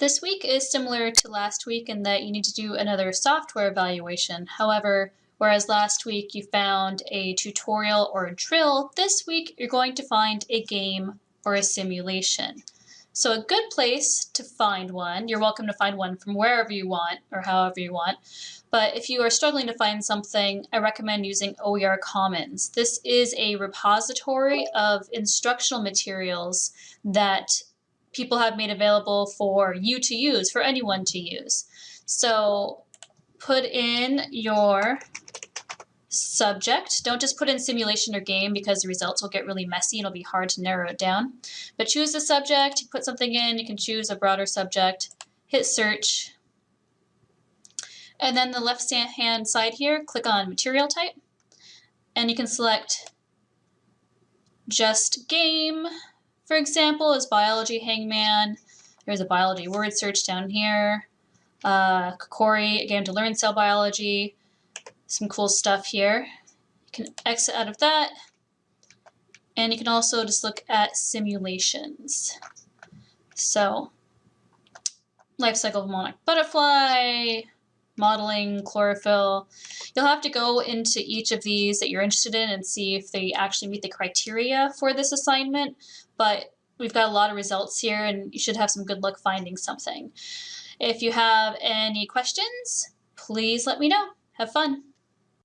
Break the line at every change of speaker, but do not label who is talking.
This week is similar to last week in that you need to do another software evaluation. However, whereas last week you found a tutorial or a drill, this week you're going to find a game or a simulation. So a good place to find one, you're welcome to find one from wherever you want or however you want, but if you are struggling to find something, I recommend using OER Commons. This is a repository of instructional materials that people have made available for you to use, for anyone to use. So put in your subject. Don't just put in simulation or game because the results will get really messy and it'll be hard to narrow it down. But choose the subject, put something in, you can choose a broader subject, hit search, and then the left hand side here, click on material type, and you can select just game, for example, is biology hangman. There's a biology word search down here. Uh, Kokori, again, to learn cell biology some cool stuff here. You can exit out of that. And you can also just look at simulations. So, life cycle of monarch butterfly, modeling, chlorophyll. You'll have to go into each of these that you're interested in and see if they actually meet the criteria for this assignment. But we've got a lot of results here and you should have some good luck finding something. If you have any questions, please let me know. Have fun.